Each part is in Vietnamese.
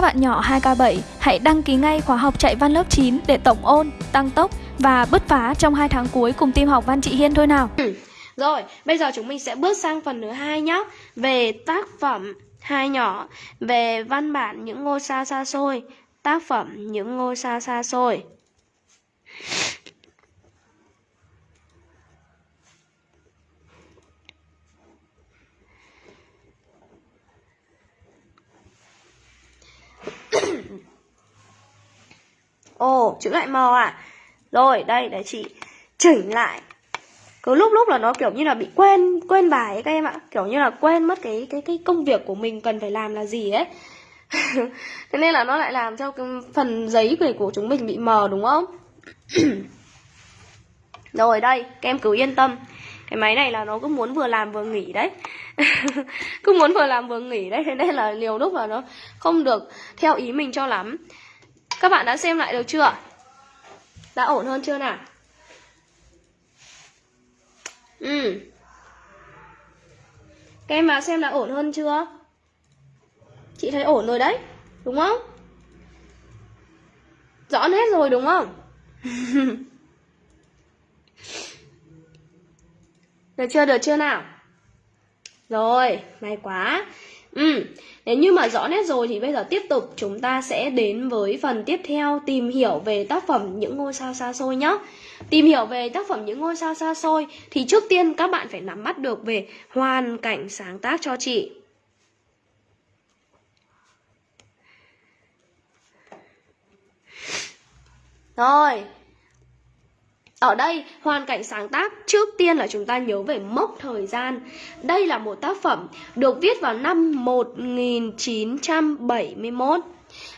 Các bạn nhỏ 2K7 hãy đăng ký ngay khóa học chạy văn lớp 9 để tổng ôn, tăng tốc và bứt phá trong 2 tháng cuối cùng team học văn chị Hiên thôi nào. Ừ, rồi, bây giờ chúng mình sẽ bước sang phần thứ hai nhé Về tác phẩm hai nhỏ Về văn bản những ngôi sao xa xôi Tác phẩm những ngôi sao xa xôi Ồ, chữ lại màu à? Rồi, đây để chị chỉnh lại. Cứ lúc lúc là nó kiểu như là bị quên quên bài ấy các em ạ. Kiểu như là quên mất cái cái cái công việc của mình cần phải làm là gì ấy. Thế nên là nó lại làm cho cái phần giấy của của chúng mình bị mờ đúng không? Rồi đây các em cứ yên tâm cái máy này là nó cứ muốn vừa làm vừa nghỉ đấy cứ muốn vừa làm vừa nghỉ đấy thế nên là nhiều lúc là nó không được theo ý mình cho lắm các bạn đã xem lại được chưa đã ổn hơn chưa nào Ừ. Các em vào xem là ổn hơn chưa? Chị thấy ổn rồi đấy, đúng không? Rõ hết rồi đúng không? được chưa, được chưa nào? Rồi, may quá. Ừ, nếu như mà rõ nét rồi thì bây giờ tiếp tục chúng ta sẽ đến với phần tiếp theo tìm hiểu về tác phẩm những ngôi sao xa xôi nhé. Tìm hiểu về tác phẩm những ngôi sao xa xôi thì trước tiên các bạn phải nắm bắt được về hoàn cảnh sáng tác cho chị. Rồi, ở đây, hoàn cảnh sáng tác trước tiên là chúng ta nhớ về mốc thời gian. Đây là một tác phẩm được viết vào năm 1971.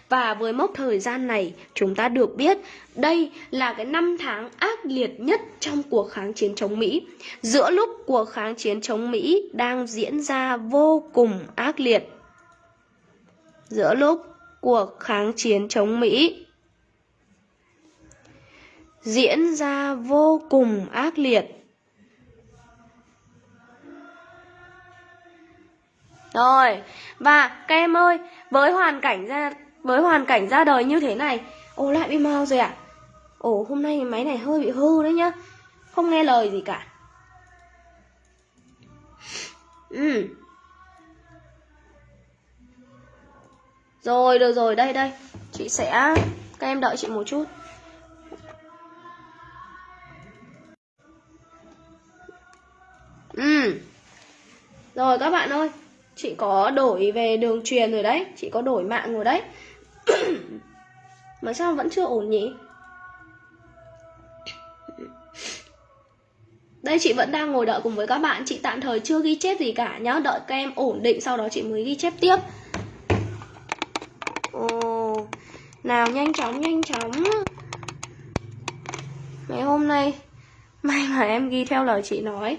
Và với mốc thời gian này, chúng ta được biết đây là cái năm tháng ác liệt nhất trong cuộc kháng chiến chống Mỹ. Giữa lúc cuộc kháng chiến chống Mỹ đang diễn ra vô cùng ác liệt. Giữa lúc cuộc kháng chiến chống Mỹ diễn ra vô cùng ác liệt. Rồi, và các em ơi, với hoàn cảnh ra với hoàn cảnh ra đời như thế này, ồ lại bị mau rồi à? Ồ hôm nay máy này hơi bị hư đấy nhá. Không nghe lời gì cả. Ừ. Rồi, được rồi, đây đây. Chị sẽ các em đợi chị một chút. Ừ. Rồi các bạn ơi, chị có đổi về đường truyền rồi đấy, chị có đổi mạng rồi đấy. Mà sao vẫn chưa ổn nhỉ? Đây chị vẫn đang ngồi đợi cùng với các bạn. Chị tạm thời chưa ghi chép gì cả nhá. Đợi các em ổn định sau đó chị mới ghi chép tiếp. Ồ, Nào nhanh chóng nhanh chóng. Ngày hôm nay May mà em ghi theo lời chị nói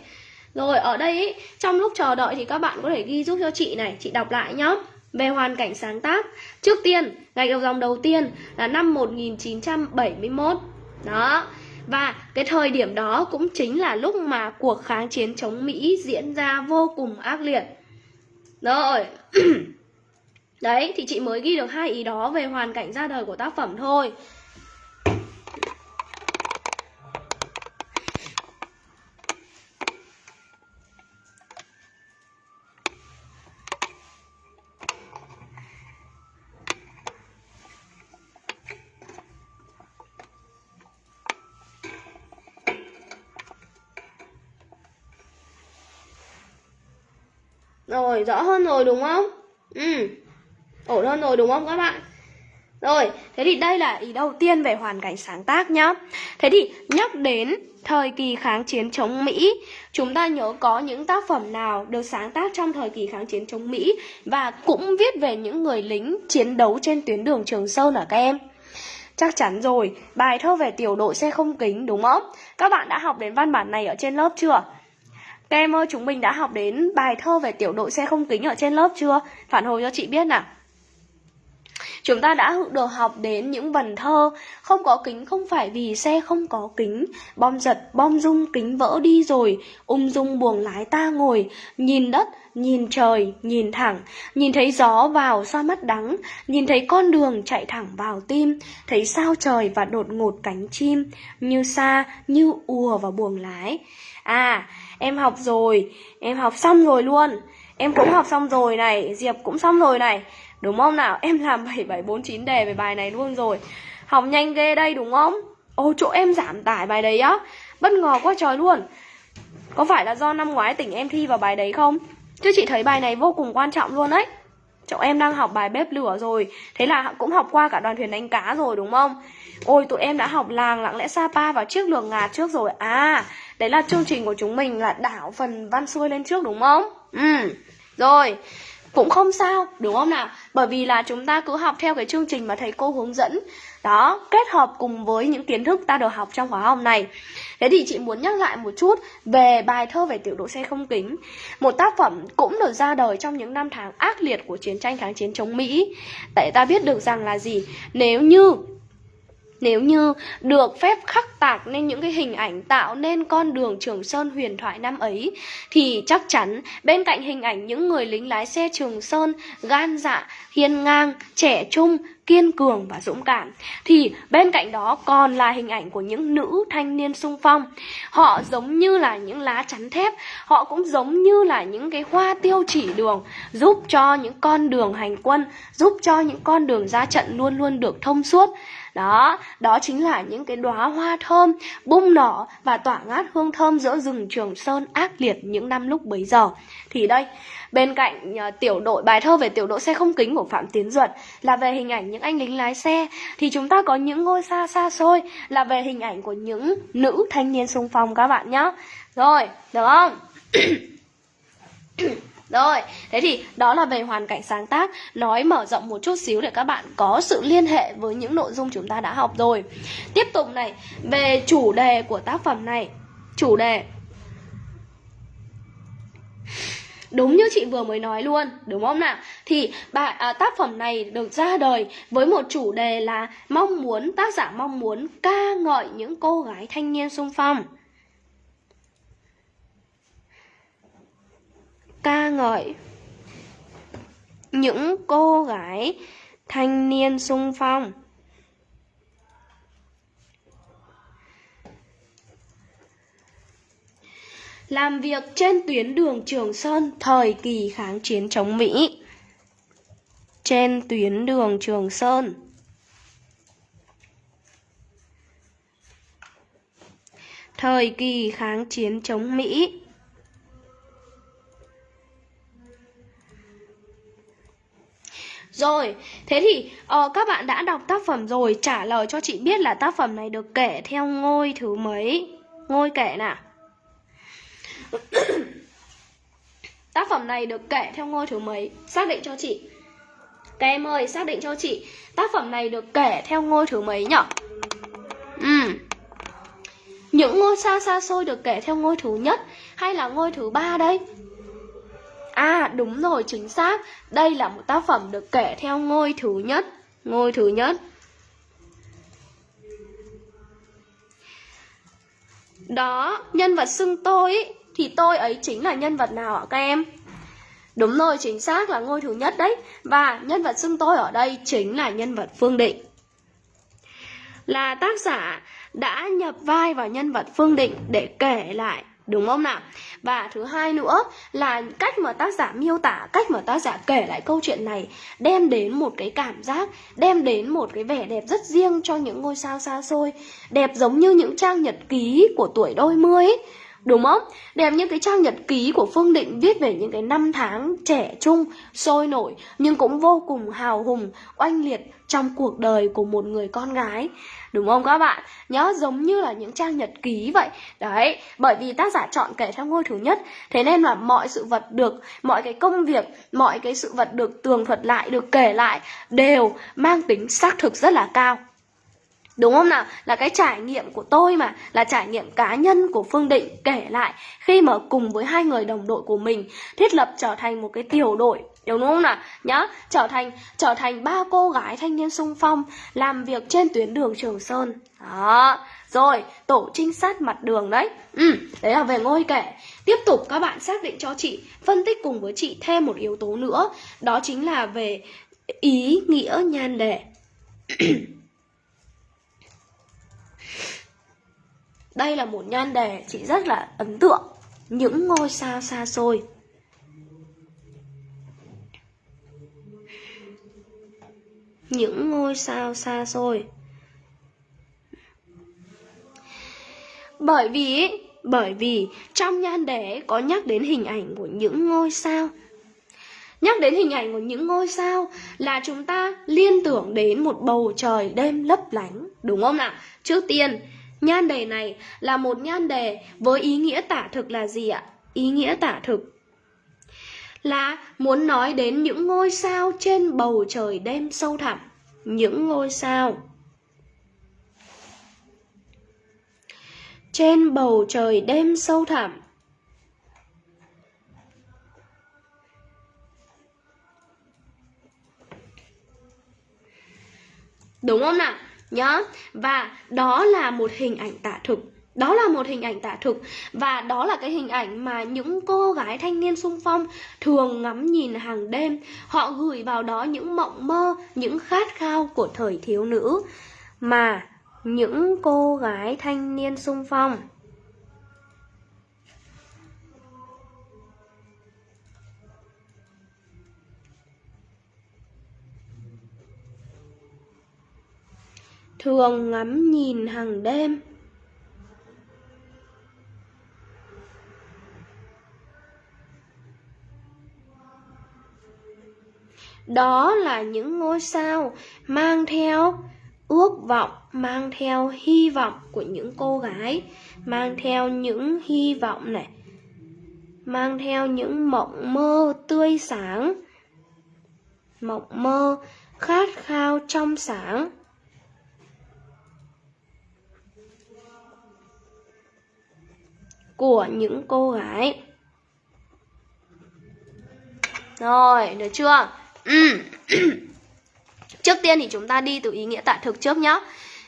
rồi ở đây ý, trong lúc chờ đợi thì các bạn có thể ghi giúp cho chị này Chị đọc lại nhá. Về hoàn cảnh sáng tác. Trước tiên, gạch đầu dòng đầu tiên là năm 1971 Đó. Và cái thời điểm đó cũng chính là lúc mà cuộc kháng chiến chống Mỹ diễn ra vô cùng ác liệt. Rồi. Đấy, thì chị mới ghi được hai ý đó về hoàn cảnh ra đời của tác phẩm thôi. Rồi, rõ hơn rồi đúng không? Ừ, ổn hơn rồi đúng không các bạn? Rồi, thế thì đây là ý đầu tiên về hoàn cảnh sáng tác nhá Thế thì nhắc đến thời kỳ kháng chiến chống Mỹ Chúng ta nhớ có những tác phẩm nào được sáng tác trong thời kỳ kháng chiến chống Mỹ Và cũng viết về những người lính chiến đấu trên tuyến đường Trường Sơn ở các em? Chắc chắn rồi, bài thơ về tiểu đội xe không kính đúng không? Các bạn đã học đến văn bản này ở trên lớp chưa? Các em ơi, chúng mình đã học đến bài thơ về tiểu đội xe không kính ở trên lớp chưa? Phản hồi cho chị biết nào. chúng ta đã được học đến những vần thơ Không có kính không phải vì xe không có kính. Bom giật, bom rung, kính vỡ đi rồi Ung dung buồng lái ta ngồi. Nhìn đất, nhìn trời, nhìn thẳng. Nhìn thấy gió vào xoa mắt đắng. Nhìn thấy con đường chạy thẳng vào tim. Thấy sao trời và đột ngột cánh chim. Như xa, như ùa vào buồng lái. À, em học rồi. Em học xong rồi luôn. Em cũng học xong rồi này. Diệp cũng xong rồi này. Đúng không nào? Em làm 7749 đề về bài này luôn rồi. Học nhanh ghê đây, đúng không? ô chỗ em giảm tải bài đấy á. Bất ngờ quá trời luôn. Có phải là do năm ngoái tỉnh em thi vào bài đấy không? Chứ chị thấy bài này vô cùng quan trọng luôn đấy Cháu em đang học bài bếp lửa rồi. Thế là cũng học qua cả đoàn thuyền đánh cá rồi, đúng không? Ôi, tụi em đã học làng lặng lẽ Sapa và chiếc lường ngạt trước rồi. À đấy là chương trình của chúng mình là đảo phần văn xuôi lên trước, đúng không? Ừ Rồi. Cũng không sao, đúng không nào? Bởi vì là chúng ta cứ học theo cái chương trình mà thầy cô hướng dẫn đó, kết hợp cùng với những kiến thức ta được học trong khóa học này. Thế thì chị muốn nhắc lại một chút về bài thơ về tiểu đội xe không kính. Một tác phẩm cũng được ra đời trong những năm tháng ác liệt của chiến tranh kháng chiến chống mỹ. Tại ta biết được rằng là gì? Nếu như nếu như được phép khắc tạc nên những cái hình ảnh tạo nên con đường Trường Sơn huyền thoại năm ấy thì chắc chắn bên cạnh hình ảnh những người lính lái xe Trường Sơn gan dạ, hiên ngang, trẻ trung, kiên cường và dũng cảm thì bên cạnh đó còn là hình ảnh của những nữ thanh niên sung phong. Họ giống như là những lá chắn thép họ cũng giống như là những cái hoa tiêu chỉ đường giúp cho những con đường hành quân giúp cho những con đường ra trận luôn luôn được thông suốt đó, đó chính là những cái đóa hoa thơm bung nở và tỏa ngát hương thơm giữa rừng Trường Sơn ác liệt những năm lúc bấy giờ. Thì đây, bên cạnh uh, tiểu đội bài thơ về tiểu đội xe không kính của Phạm Tiến Duật là về hình ảnh những anh lính lái xe thì chúng ta có những ngôi xa xa xôi là về hình ảnh của những nữ thanh niên xung phong các bạn nhé. Rồi, được không? Rồi, thế thì đó là về hoàn cảnh sáng tác Nói mở rộng một chút xíu để các bạn có sự liên hệ với những nội dung chúng ta đã học rồi Tiếp tục này, về chủ đề của tác phẩm này Chủ đề Đúng như chị vừa mới nói luôn, đúng không nào? Thì bài à, tác phẩm này được ra đời với một chủ đề là mong muốn tác giả mong muốn ca ngợi những cô gái thanh niên sung phong. Ca ngợi những cô gái thanh niên sung phong làm việc trên tuyến đường Trường Sơn, thời kỳ kháng chiến chống Mỹ. Trên tuyến đường Trường Sơn. Thời kỳ kháng chiến chống Mỹ. Rồi, thế thì uh, các bạn đã đọc tác phẩm rồi Trả lời cho chị biết là tác phẩm này được kể theo ngôi thứ mấy? Ngôi kể nào? Tác phẩm này được kể theo ngôi thứ mấy? Xác định cho chị. Các em ơi, xác định cho chị. Tác phẩm này được kể theo ngôi thứ mấy nhỉ Ừ. Những ngôi xa xa xôi được kể theo ngôi thứ nhất Hay là ngôi thứ ba đây? À đúng rồi chính xác. Đây là một tác phẩm được kể theo ngôi thứ nhất. Ngôi thứ nhất. Đó, nhân vật xưng tôi ý, Thì tôi ấy chính là nhân vật nào ạ các em? Đúng rồi, chính xác là ngôi thứ nhất đấy. Và nhân vật xưng tôi ở đây chính là nhân vật Phương Định. Là tác giả đã nhập vai vào nhân vật Phương Định để kể lại Đúng không nào? Và thứ hai nữa là cách mà tác giả miêu tả, cách mà tác giả kể lại câu chuyện này đem đến một cái cảm giác, đem đến một cái vẻ đẹp rất riêng cho những ngôi sao xa xôi, đẹp giống như những trang nhật ký của tuổi đôi mươi ấy. Đúng không? Đẹp như cái trang nhật ký của Phương Định viết về những cái năm tháng trẻ trung, sôi nổi nhưng cũng vô cùng hào hùng, oanh liệt trong cuộc đời của một người con gái. Đúng không các bạn? Nhớ giống như là những trang nhật ký vậy. Đấy, bởi vì tác giả chọn kể theo ngôi thứ nhất, thế nên là mọi sự vật được, mọi cái công việc, mọi cái sự vật được tường thuật lại, được kể lại đều mang tính xác thực rất là cao. Đúng không nào? Là cái trải nghiệm của tôi mà, Là trải nghiệm cá nhân của Phương Định kể lại Khi mà cùng với hai người đồng đội của mình Thiết lập trở thành một cái tiểu đội. Đúng không nào? Nhá, trở thành trở thành ba cô gái thanh niên sung phong làm việc trên tuyến đường trường sơn. Đó. Rồi, tổ trinh sát mặt đường đấy. Ừ đấy là về ngôi kể. Tiếp tục các bạn xác định cho chị, phân tích cùng với chị thêm một yếu tố nữa. Đó chính là về ý nghĩa nhan đề. đây là một nhan đề chị rất là ấn tượng. Những ngôi sao xa xôi. Những ngôi sao xa xôi. Bởi vì bởi vì trong nhan đề có nhắc đến hình ảnh của những ngôi sao. Nhắc đến hình ảnh của những ngôi sao là chúng ta liên tưởng đến một bầu trời đêm lấp lánh, đúng không nào? Trước tiên nhan đề này là một nhan đề với ý nghĩa tả thực là gì ạ? Ý nghĩa tả thực là muốn nói đến những ngôi sao trên bầu trời đêm sâu thẳm. Những ngôi sao trên bầu trời đêm sâu thẳm. Đúng không nào? Nhá và đó là một hình ảnh tả thực. Đó là một hình ảnh tả thực. Và đó là cái hình ảnh mà những cô gái thanh niên sung phong thường ngắm nhìn hàng đêm. Họ gửi vào đó những mộng mơ, những khát khao của thời thiếu nữ. Mà những cô gái thanh niên sung phong thường ngắm nhìn hàng đêm. Đó là những ngôi sao mang theo ước vọng, mang theo hy vọng của những cô gái, mang theo những hy vọng này, mang theo những mộng mơ tươi sáng, mộng mơ khát khao trong sáng. Của những cô gái. Rồi, được chưa? Ừ. trước tiên thì chúng ta đi từ ý nghĩa tại thực trước nhá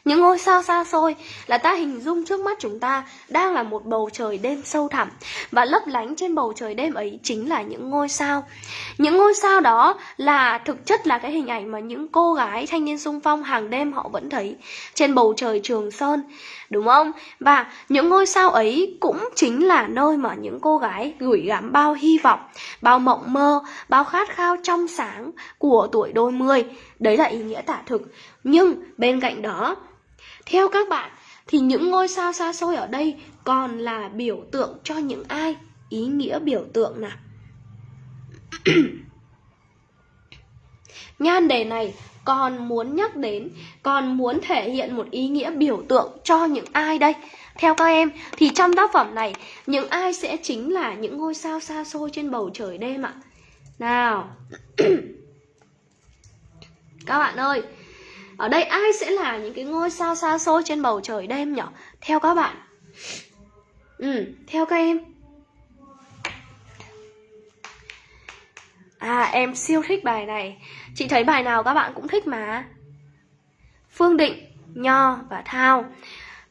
những ngôi sao xa xôi là ta hình dung trước mắt chúng ta đang là một bầu trời đêm sâu thẳm và lấp lánh trên bầu trời đêm ấy chính là những ngôi sao. Những ngôi sao đó là thực chất là cái hình ảnh mà những cô gái thanh niên sung phong hàng đêm họ vẫn thấy trên bầu trời Trường Sơn, đúng không? Và những ngôi sao ấy cũng chính là nơi mà những cô gái gửi gắm bao hy vọng, bao mộng mơ, bao khát khao trong sáng của tuổi đôi mươi. Đấy là ý nghĩa tả thực. Nhưng bên cạnh đó theo các bạn thì những ngôi sao xa xôi ở đây còn là biểu tượng cho những ai? Ý nghĩa biểu tượng nào? Nhan đề này còn muốn nhắc đến, còn muốn thể hiện một ý nghĩa biểu tượng cho những ai đây? Theo các em thì trong tác phẩm này những ai sẽ chính là những ngôi sao xa xôi trên bầu trời đêm ạ? Nào. các bạn ơi, ở đây ai sẽ là những cái ngôi sao xa xôi trên bầu trời đêm nhỉ? Theo các bạn. Ừ, theo các em. À, em siêu thích bài này. Chị thấy bài nào các bạn cũng thích mà. Phương Định, Nho và Thao.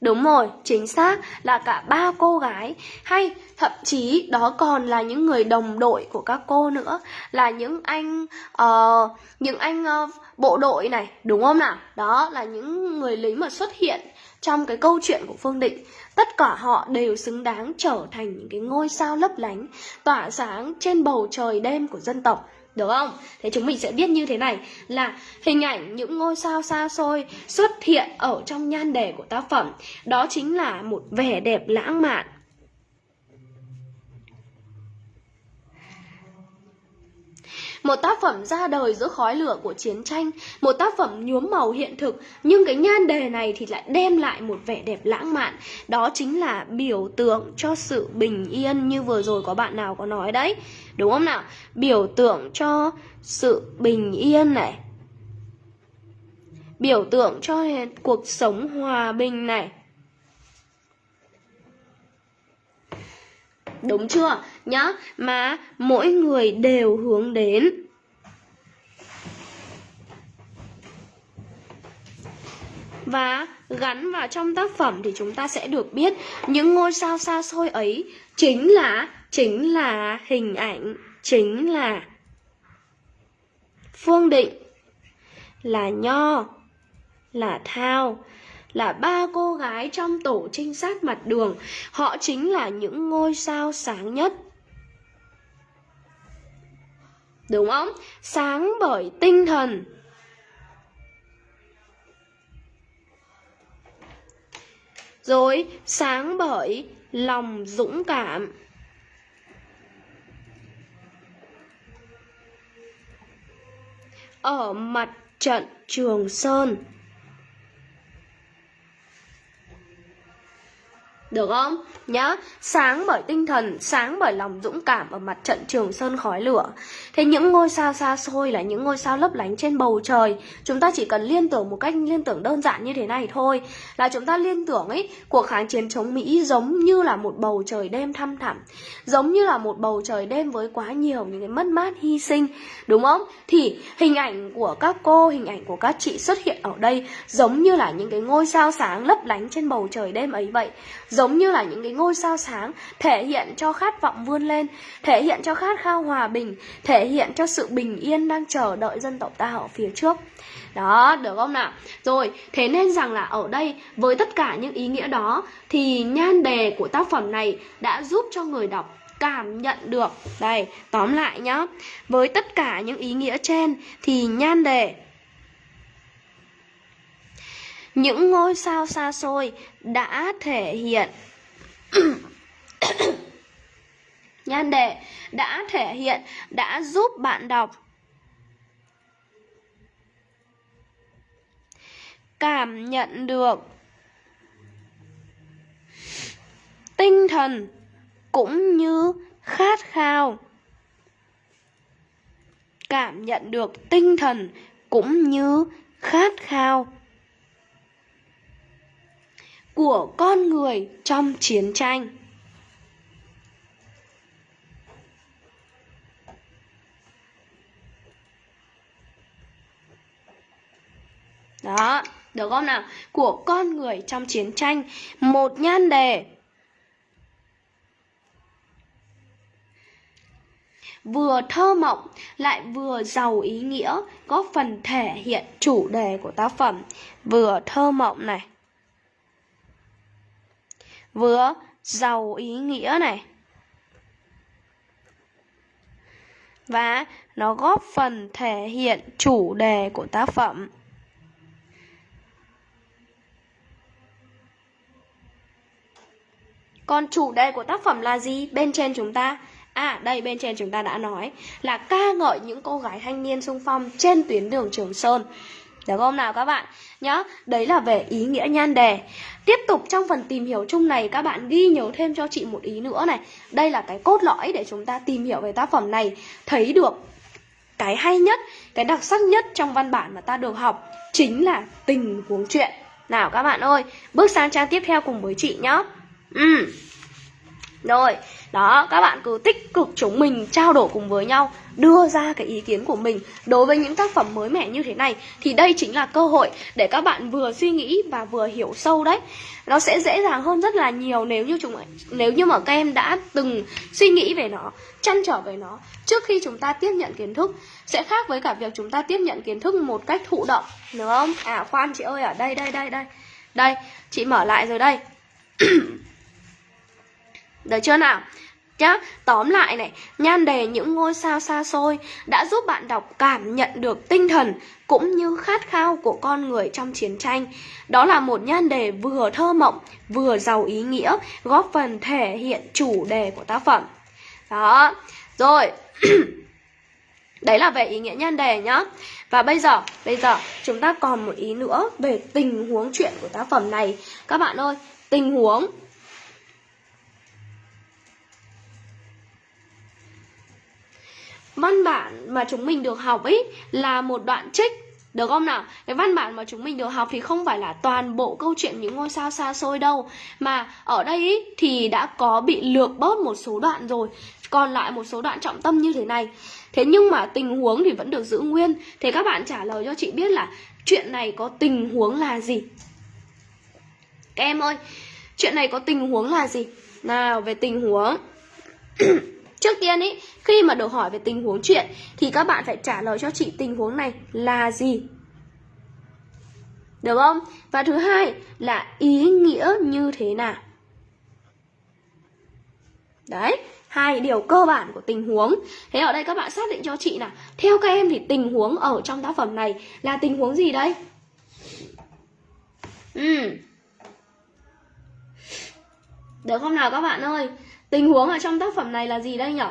Đúng rồi, chính xác là cả ba cô gái. Hay thậm chí đó còn là những người đồng đội của các cô nữa. Là những anh uh, những anh uh, bộ đội này đúng không nào? Đó là những người lính mà xuất hiện trong cái câu chuyện của phương định. Tất cả họ đều xứng đáng trở thành những cái ngôi sao lấp lánh tỏa sáng trên bầu trời đêm của dân tộc được không? Thế chúng mình sẽ biết như thế này là hình ảnh những ngôi sao xa xôi xuất hiện ở trong nhan đề của tác phẩm. Đó chính là một vẻ đẹp lãng mạn, Một tác phẩm ra đời giữa khói lửa của chiến tranh, một tác phẩm nhuốm màu hiện thực, nhưng cái nhan đề này thì lại đem lại một vẻ đẹp lãng mạn. Đó chính là biểu tượng cho sự bình yên như vừa rồi có bạn nào có nói đấy. Đúng không nào? Biểu tượng cho sự bình yên này. Biểu tượng cho cuộc sống hòa bình này. đúng chưa? Nhá, mà mỗi người đều hướng đến. Và gắn vào trong tác phẩm thì chúng ta sẽ được biết những ngôi sao xa xôi ấy chính là chính là hình ảnh, chính là phương định, là nho, là thao là ba cô gái trong tổ trinh sát mặt đường. Họ chính là những ngôi sao sáng nhất. Đúng không? Sáng bởi tinh thần. Rồi, sáng bởi lòng dũng cảm. Ở mặt trận Trường Sơn. Được không? Nhá, sáng bởi tinh thần, sáng bởi lòng dũng cảm ở mặt trận trường sơn khói lửa. Thế những ngôi sao xa xôi là những ngôi sao lấp lánh trên bầu trời. Chúng ta chỉ cần liên tưởng một cách liên tưởng đơn giản như thế này thôi. Là chúng ta liên tưởng ấy, cuộc kháng chiến chống Mỹ giống như là một bầu trời đêm thăm thẳm. Giống như là một bầu trời đêm với quá nhiều những cái mất mát hy sinh. Đúng không? Thì hình ảnh của các cô, hình ảnh của các chị xuất hiện ở đây giống như là những cái ngôi sao sáng lấp lánh trên bầu trời đêm ấy vậy. Giống giống như là những cái ngôi sao sáng thể hiện cho khát vọng vươn lên, thể hiện cho khát khao hòa bình, thể hiện cho sự bình yên đang chờ đợi dân tộc ta ở phía trước. Đó, được không nào? Rồi, thế nên rằng là ở đây với tất cả những ý nghĩa đó thì nhan đề của tác phẩm này đã giúp cho người đọc cảm nhận được. Đây, tóm lại nhá. Với tất cả những ý nghĩa trên thì nhan đề những ngôi sao xa xôi đã thể hiện nhan đề đã thể hiện, đã giúp bạn đọc. Cảm nhận được tinh thần cũng như khát khao. Cảm nhận được tinh thần cũng như khát khao của con người trong chiến tranh. Đó, được không nào? Của con người trong chiến tranh. Một nhan đề vừa thơ mộng lại vừa giàu ý nghĩa, góp phần thể hiện chủ đề của tác phẩm. Vừa thơ mộng này, vừa, giàu ý nghĩa này. Và nó góp phần thể hiện chủ đề của tác phẩm. Còn chủ đề của tác phẩm là gì? Bên trên chúng ta. À đây, bên trên chúng ta đã nói Là ca ngợi những cô gái thanh niên sung phong trên tuyến đường Trường Sơn được không nào các bạn? Nhá, đấy là về ý nghĩa nhan đề. Tiếp tục trong phần tìm hiểu chung này các bạn ghi nhớ thêm cho chị một ý nữa này. Đây là cái cốt lõi để chúng ta tìm hiểu về tác phẩm này. Thấy được cái hay nhất, cái đặc sắc nhất trong văn bản mà ta được học Chính là tình huống chuyện. Nào các bạn ơi, bước sang trang tiếp theo cùng với chị nhá. Ừ. Rồi, đó, các bạn cứ tích cực chúng mình trao đổi cùng với nhau Đưa ra cái ý kiến của mình. Đối với những tác phẩm mới mẻ như thế này Thì đây chính là cơ hội để các bạn vừa suy nghĩ và vừa hiểu sâu đấy. Nó sẽ dễ dàng hơn rất là nhiều nếu như chúng nếu như mà các em đã từng suy nghĩ về nó Chăn trở về nó Trước khi chúng ta tiếp nhận kiến thức. Sẽ khác với cả việc chúng ta tiếp nhận kiến thức một cách thụ động Đúng không? À khoan chị ơi ở đây đây đây đây. Đây, chị mở lại rồi đây. Được chưa nào? Nhá, tóm lại này, nhan đề những ngôi sao xa xôi đã giúp bạn đọc cảm nhận được tinh thần cũng như khát khao của con người trong chiến tranh. Đó là một nhan đề vừa thơ mộng, vừa giàu ý nghĩa, góp phần thể hiện chủ đề của tác phẩm. Đó, rồi. Đấy là về ý nghĩa nhan đề nhá. Và bây giờ, bây giờ chúng ta còn một ý nữa về tình huống chuyện của tác phẩm này. Các bạn ơi, tình huống văn bản mà chúng mình được học ấy là một đoạn trích được không nào? Cái văn bản mà chúng mình được học thì không phải là toàn bộ câu chuyện những ngôi sao xa xôi đâu Mà ở đây ý, thì đã có bị lược bớt một số đoạn rồi Còn lại một số đoạn trọng tâm như thế này Thế nhưng mà tình huống thì vẫn được giữ nguyên Thế các bạn trả lời cho chị biết là chuyện này có tình huống là gì? Các em ơi, chuyện này có tình huống là gì? Nào, về tình huống Trước tiên ý, khi mà được hỏi về tình huống chuyện Thì các bạn phải trả lời cho chị tình huống này là gì Được không? Và thứ hai là ý nghĩa như thế nào Đấy, hai điều cơ bản của tình huống Thế ở đây các bạn xác định cho chị nào Theo các em thì tình huống ở trong tác phẩm này là tình huống gì đây? Ừ. Được không nào các bạn ơi? Tình huống ở trong tác phẩm này là gì đây nhỉ?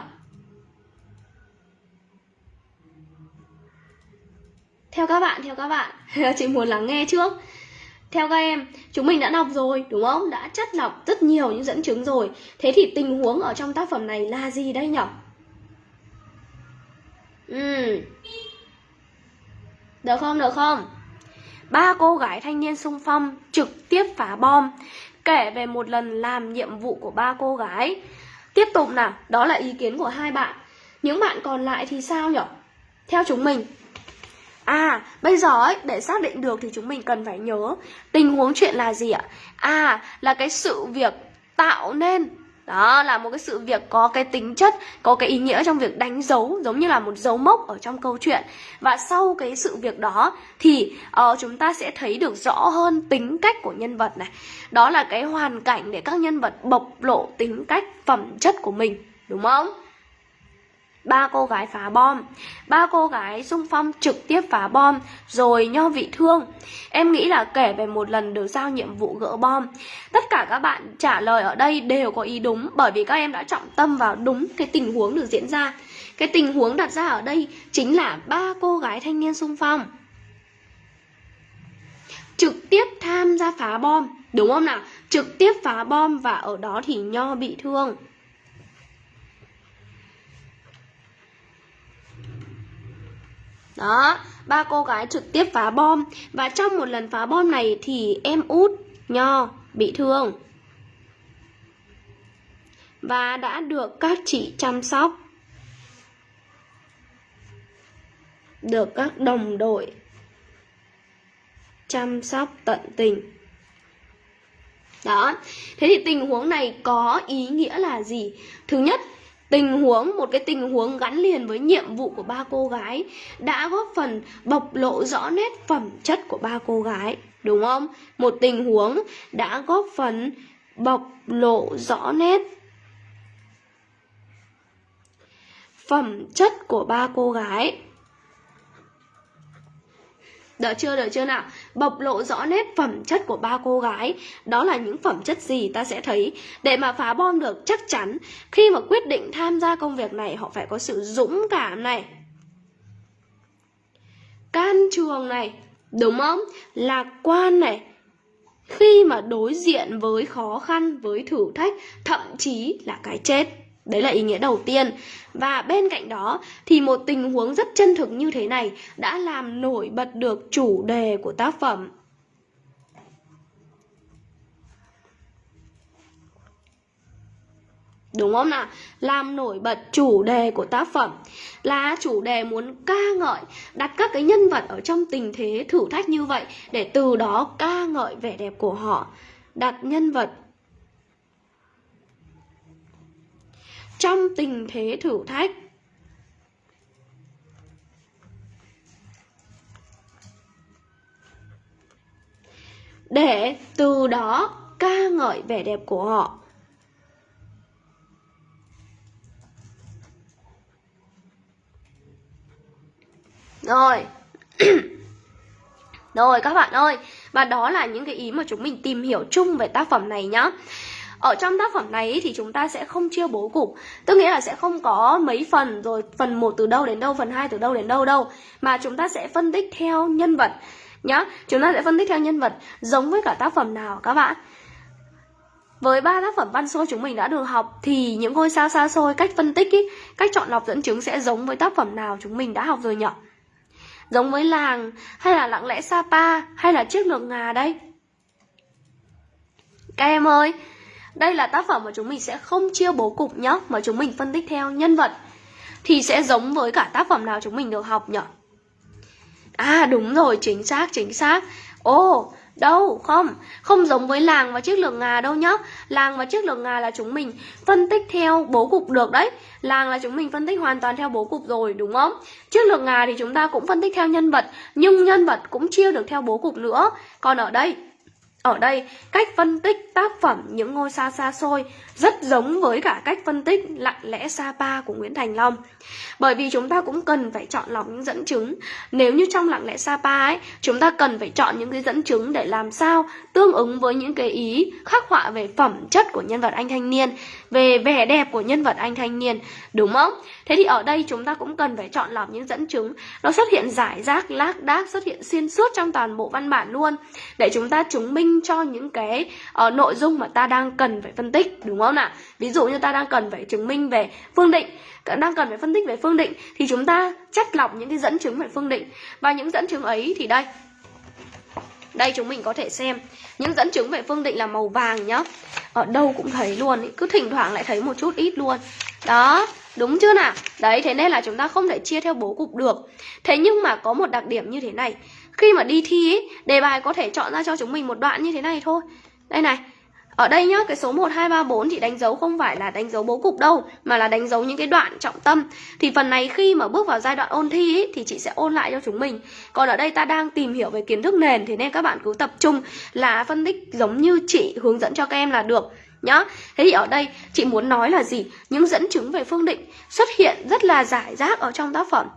Theo các bạn, theo các bạn Chị muốn lắng nghe trước Theo các em, chúng mình đã đọc rồi, đúng không? Đã chất lọc rất nhiều những dẫn chứng rồi Thế thì tình huống ở trong tác phẩm này là gì đây nhỉ? Ừ. Được không, được không? Ba cô gái thanh niên sung phong trực tiếp phá bom Kể về một lần làm nhiệm vụ của ba cô gái Tiếp tục nào, đó là ý kiến của hai bạn Những bạn còn lại thì sao nhỉ? Theo chúng mình À, bây giờ ấy, để xác định được thì chúng mình cần phải nhớ Tình huống chuyện là gì ạ? À, là cái sự việc tạo nên đó là một cái sự việc có cái tính chất, có cái ý nghĩa trong việc đánh dấu giống như là một dấu mốc ở trong câu chuyện. Và sau cái sự việc đó thì uh, chúng ta sẽ thấy được rõ hơn tính cách của nhân vật này. Đó là cái hoàn cảnh để các nhân vật bộc lộ tính cách, phẩm chất của mình, đúng không? Ba cô gái phá bom. Ba cô gái xung phong trực tiếp phá bom, rồi nho vị thương. Em nghĩ là kể về một lần được giao nhiệm vụ gỡ bom. Tất cả các bạn trả lời ở đây đều có ý đúng, bởi vì các em đã trọng tâm vào đúng cái tình huống được diễn ra. Cái tình huống đặt ra ở đây chính là ba cô gái thanh niên xung phong. Trực tiếp tham gia phá bom, đúng không nào? Trực tiếp phá bom và ở đó thì nho bị thương. Đó, ba cô gái trực tiếp phá bom. Và trong một lần phá bom này thì em út Nho bị thương. Và đã được các chị chăm sóc. Được các đồng đội Chăm sóc tận tình. Đó Thế thì tình huống này có ý nghĩa là gì? Thứ nhất tình huống, một cái tình huống gắn liền với nhiệm vụ của ba cô gái đã góp phần bộc lộ rõ nét phẩm chất của ba cô gái, đúng không? Một tình huống đã góp phần bộc lộ rõ nét phẩm chất của ba cô gái. Đợi chưa, đợi chưa nào? Bộc lộ rõ nét phẩm chất của ba cô gái. Đó là những phẩm chất gì ta sẽ thấy? Để mà phá bom được chắc chắn Khi mà quyết định tham gia công việc này Họ phải có sự dũng cảm này. Can trường này Đúng không? Lạc quan này. Khi mà đối diện với khó khăn, với thử thách Thậm chí là cái chết. Đấy là ý nghĩa đầu tiên. Và bên cạnh đó thì một tình huống rất chân thực như thế này đã làm nổi bật được chủ đề của tác phẩm. Đúng không nào? Làm nổi bật chủ đề của tác phẩm Là chủ đề muốn ca ngợi, Đặt các cái nhân vật ở trong tình thế thử thách như vậy Để từ đó ca ngợi vẻ đẹp của họ, Đặt nhân vật trong tình thế thử thách. Để từ đó ca ngợi vẻ đẹp của họ. Rồi. Rồi các bạn ơi, và đó là những cái ý mà chúng mình tìm hiểu chung về tác phẩm này nhá ở trong tác phẩm này thì chúng ta sẽ không chia bố cục Tức nghĩa là sẽ không có mấy phần rồi phần 1 từ đâu đến đâu, phần 2 từ đâu đến đâu đâu Mà chúng ta sẽ phân tích theo nhân vật nhá Chúng ta sẽ phân tích theo nhân vật giống với cả tác phẩm nào các bạn với ba tác phẩm văn xôi chúng mình đã được học thì những ngôi sao xa xôi cách phân tích ý, cách chọn lọc dẫn chứng sẽ giống với tác phẩm nào chúng mình đã học rồi nhỉ? Giống với làng hay là lặng lẽ Sapa hay là chiếc lược ngà đây? Các em ơi, đây là tác phẩm mà chúng mình sẽ không chia bố cục nhá Mà chúng mình phân tích theo nhân vật. Thì sẽ giống với cả tác phẩm nào chúng mình được học nhỉ À đúng rồi, chính xác, chính xác. Ồ, Đâu, không, không giống với làng và chiếc lược ngà đâu nhá. Làng và chiếc lược ngà là chúng mình phân tích theo bố cục được đấy. Làng là chúng mình phân tích hoàn toàn theo bố cục rồi, đúng không? Chiếc lược ngà thì chúng ta cũng phân tích theo nhân vật Nhưng nhân vật cũng chia được theo bố cục nữa. Còn ở đây, ở đây, cách phân tích tác phẩm những ngôi sao xa xôi rất giống với cả cách phân tích lặng lẽ Sapa của Nguyễn Thành Long. Bởi vì chúng ta cũng cần phải chọn lọc những dẫn chứng. Nếu như trong lặng lẽ Sapa ấy, chúng ta cần phải chọn những cái dẫn chứng để làm sao tương ứng với những cái ý khắc họa về phẩm chất của nhân vật anh thanh niên, về vẻ đẹp của nhân vật anh thanh niên, đúng không? Thế thì ở đây chúng ta cũng cần phải chọn lọc những dẫn chứng. Nó xuất hiện giải rác, lác đác, xuất hiện xuyên suốt trong toàn bộ văn bản luôn. Để chúng ta chứng minh cho những cái uh, nội dung mà ta đang cần phải phân tích, đúng không nào? Ví dụ như ta đang cần phải chứng minh về phương định, đang cần phải phân tích về phương định thì chúng ta chất lọc những cái dẫn chứng về phương định. Và những dẫn chứng ấy thì đây. Đây chúng mình có thể xem. Những dẫn chứng về phương định là màu vàng nhá. Ở đâu cũng thấy luôn ý. cứ thỉnh thoảng lại thấy một chút ít luôn. Đó đúng chưa nào? Đấy thế nên là chúng ta không thể chia theo bố cục được. Thế nhưng mà có một đặc điểm như thế này. Khi mà đi thi ý, đề bài có thể chọn ra cho chúng mình một đoạn như thế này thôi. Đây này ở đây nhá, cái số 1, 2, 3, 4 thì đánh dấu không phải là đánh dấu bố cục đâu Mà là đánh dấu những cái đoạn trọng tâm. Thì phần này khi mà bước vào giai đoạn ôn thi ý, thì chị sẽ ôn lại cho chúng mình. Còn ở đây ta đang tìm hiểu về kiến thức nền Thế nên các bạn cứ tập trung là phân tích giống như chị hướng dẫn cho các em là được nhá. Thế thì ở đây chị muốn nói là gì? Những dẫn chứng về phương định xuất hiện rất là giải rác ở trong tác phẩm.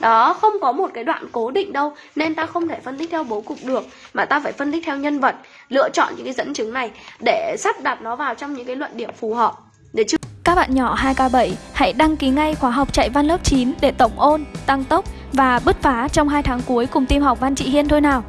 Đó, không có một cái đoạn cố định đâu nên ta không thể phân tích theo bố cục được mà ta phải phân tích theo nhân vật, lựa chọn những cái dẫn chứng này để sắp đặt nó vào trong những cái luận điểm phù hợp. Để chứ Các bạn nhỏ 2K7 hãy đăng ký ngay khóa học chạy văn lớp 9 để tổng ôn, tăng tốc và bứt phá trong 2 tháng cuối cùng team học Văn Chị Hiên thôi nào.